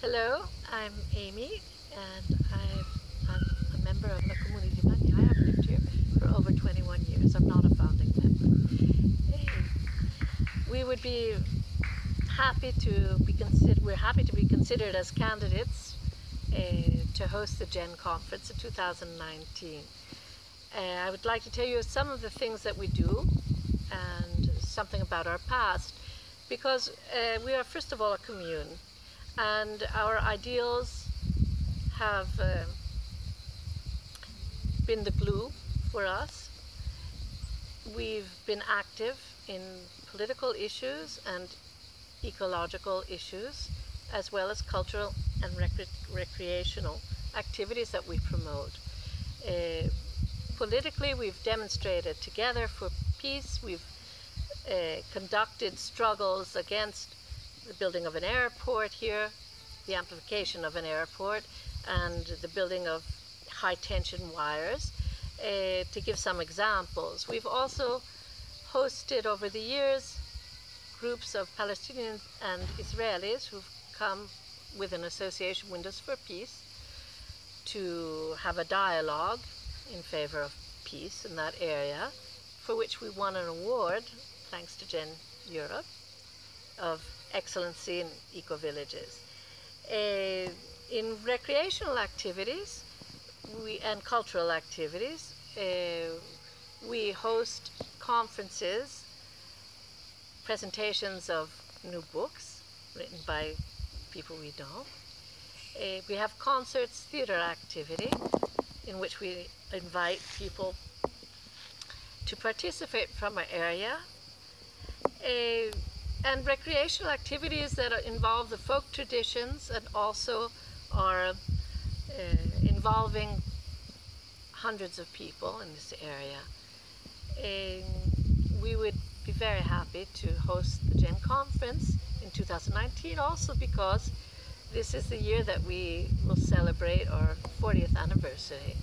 Hello, I'm Amy and i am a member of La Community Money. I have lived here for over 21 years. I'm not a founding member. We would be happy to be considered, we're happy to be considered as candidates uh, to host the GEN conference in 2019. Uh, I would like to tell you some of the things that we do and something about our past because uh, we are first of all a commune and our ideals have uh, been the glue for us. We've been active in political issues and ecological issues, as well as cultural and recre recreational activities that we promote. Uh, politically, we've demonstrated together for peace. We've uh, conducted struggles against the building of an airport here, the amplification of an airport, and the building of high tension wires. Uh, to give some examples, we've also hosted over the years groups of Palestinians and Israelis who've come with an association, Windows for Peace, to have a dialogue in favor of peace in that area, for which we won an award, thanks to Gen Europe, of excellency in eco-villages. Uh, in recreational activities we, and cultural activities, uh, we host conferences, presentations of new books written by people we know. Uh, we have concerts, theatre activity, in which we invite people to participate from our area. Uh, and recreational activities that involve the folk traditions and also are uh, involving hundreds of people in this area. And we would be very happy to host the GEN conference in 2019 also because this is the year that we will celebrate our 40th anniversary.